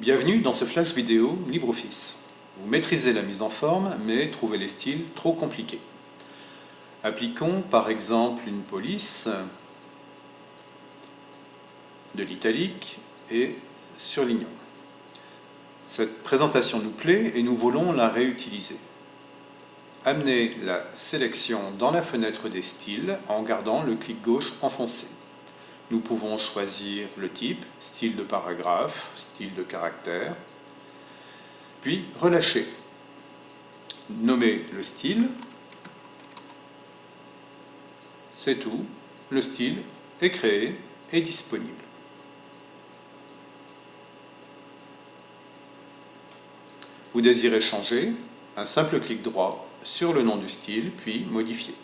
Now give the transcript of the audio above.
Bienvenue dans ce flash vidéo LibreOffice. Vous maîtrisez la mise en forme, mais trouvez les styles trop compliqués. Appliquons par exemple une police de l'italique et surlignons. Cette présentation nous plaît et nous voulons la réutiliser. Amenez la sélection dans la fenêtre des styles en gardant le clic gauche enfoncé. Nous pouvons choisir le type, style de paragraphe, style de caractère, puis relâcher. Nommer le style, c'est tout, le style est créé et disponible. Vous désirez changer, un simple clic droit sur le nom du style, puis modifier.